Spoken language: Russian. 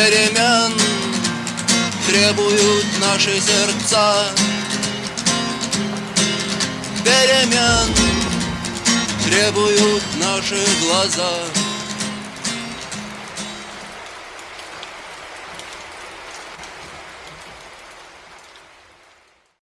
Перемен требуют наши сердца. Перемен требуют наши глаза.